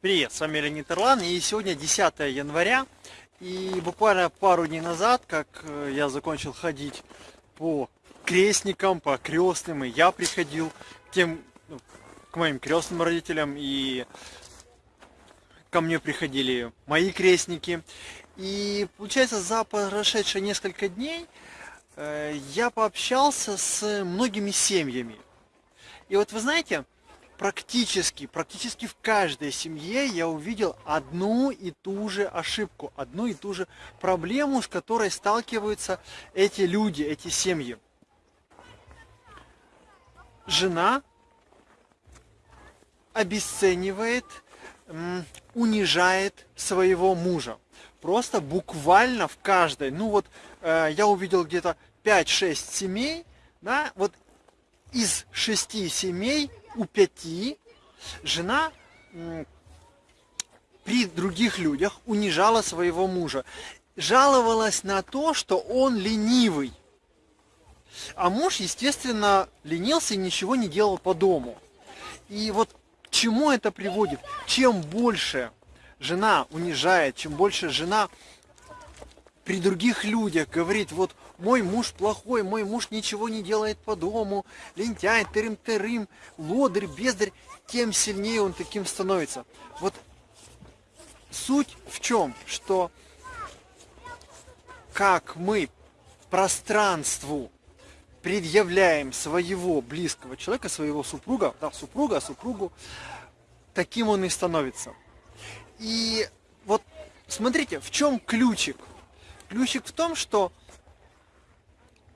Привет, с вами Леонид Ирлан, и сегодня 10 января, и буквально пару дней назад, как э, я закончил ходить по крестникам, по крестным, и я приходил к тем, ну, к моим крестным родителям, и ко мне приходили мои крестники, и получается за прошедшие несколько дней э, я пообщался с многими семьями, и вот вы знаете, практически, практически в каждой семье я увидел одну и ту же ошибку, одну и ту же проблему, с которой сталкиваются эти люди, эти семьи. Жена обесценивает, унижает своего мужа. Просто буквально в каждой. Ну вот э, я увидел где-то 5-6 семей, да, вот из шести семей у пяти жена при других людях унижала своего мужа. Жаловалась на то, что он ленивый. А муж, естественно, ленился и ничего не делал по дому. И вот к чему это приводит? Чем больше жена унижает, чем больше жена при других людях говорит, вот мой муж плохой, мой муж ничего не делает по дому, лентяй, тырым-тырым, лодырь, бездарь, тем сильнее он таким становится. Вот суть в чем, что как мы пространству предъявляем своего близкого человека, своего супруга, да, супруга, супругу, таким он и становится. И вот смотрите, в чем ключик? Ключик в том, что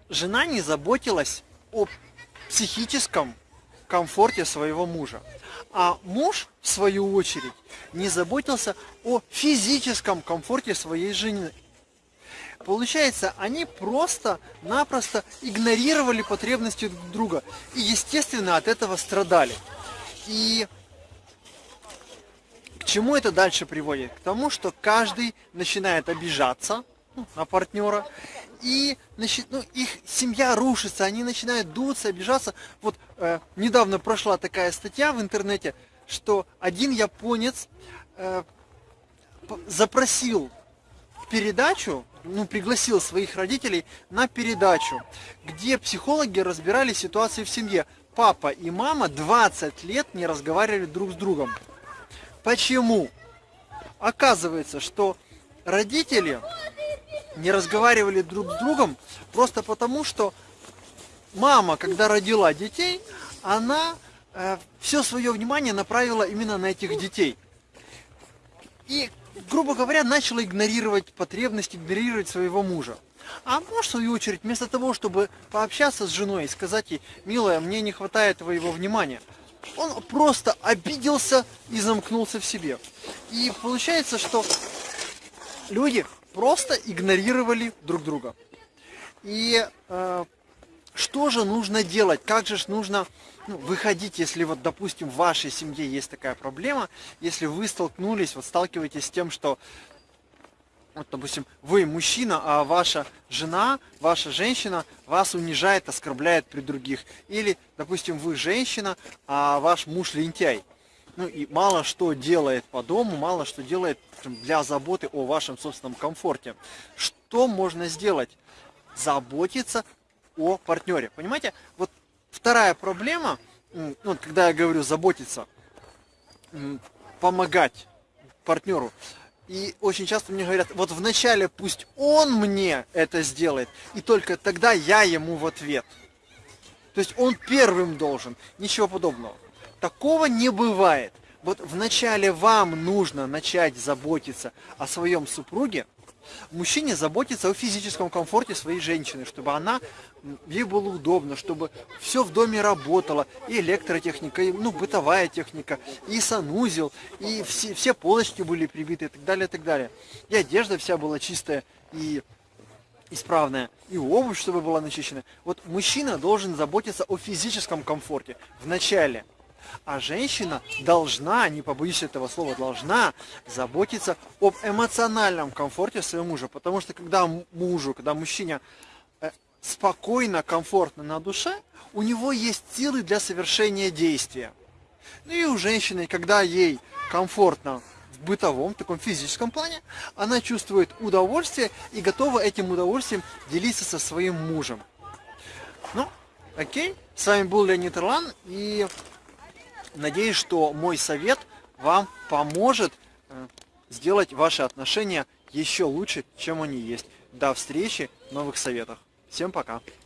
жена не заботилась о психическом комфорте своего мужа. А муж, в свою очередь, не заботился о физическом комфорте своей жены. Получается, они просто-напросто игнорировали потребности друг друга и, естественно, от этого страдали. И к чему это дальше приводит? К тому, что каждый начинает обижаться ну, на партнера и значит, ну, их семья рушится, они начинают дуться, обижаться. Вот э, недавно прошла такая статья в интернете, что один японец э, запросил передачу, ну, пригласил своих родителей на передачу, где психологи разбирали ситуацию в семье. Папа и мама 20 лет не разговаривали друг с другом. Почему? Оказывается, что родители не разговаривали друг с другом просто потому, что мама, когда родила детей, она э, все свое внимание направила именно на этих детей. И, грубо говоря, начала игнорировать потребности, игнорировать своего мужа. А муж, в свою очередь, вместо того, чтобы пообщаться с женой и сказать ей, милая, мне не хватает твоего внимания, он просто обиделся и замкнулся в себе. И получается, что люди просто игнорировали друг друга. И э, что же нужно делать? Как же нужно ну, выходить, если вот, допустим, в вашей семье есть такая проблема, если вы столкнулись, вот сталкиваетесь с тем, что вот, допустим, вы мужчина, а ваша жена, ваша женщина вас унижает, оскорбляет при других. Или, допустим, вы женщина, а ваш муж лентяй ну и мало что делает по дому, мало что делает для заботы о вашем собственном комфорте. Что можно сделать? Заботиться о партнере. Понимаете? Вот вторая проблема, ну, когда я говорю заботиться, помогать партнеру. И очень часто мне говорят, вот вначале пусть он мне это сделает, и только тогда я ему в ответ. То есть он первым должен, ничего подобного. Такого не бывает. Вот вначале вам нужно начать заботиться о своем супруге, мужчине заботиться о физическом комфорте своей женщины, чтобы она, ей было удобно, чтобы все в доме работало, и электротехника, и ну, бытовая техника, и санузел, и все, все полочки были прибиты и так далее, и так далее. И одежда вся была чистая и исправная, и обувь, чтобы была начищена. Вот мужчина должен заботиться о физическом комфорте вначале – а женщина должна, не побоюсь этого слова, должна заботиться об эмоциональном комфорте своего мужа. Потому что когда мужу, когда мужчине э, спокойно, комфортно на душе, у него есть силы для совершения действия. Ну и у женщины, когда ей комфортно в бытовом, таком физическом плане, она чувствует удовольствие и готова этим удовольствием делиться со своим мужем. Ну, окей, с вами был Леонид Ирлан, и надеюсь, что мой совет вам поможет э, сделать ваши отношения еще лучше, чем они есть. До встречи в новых советах. Всем пока!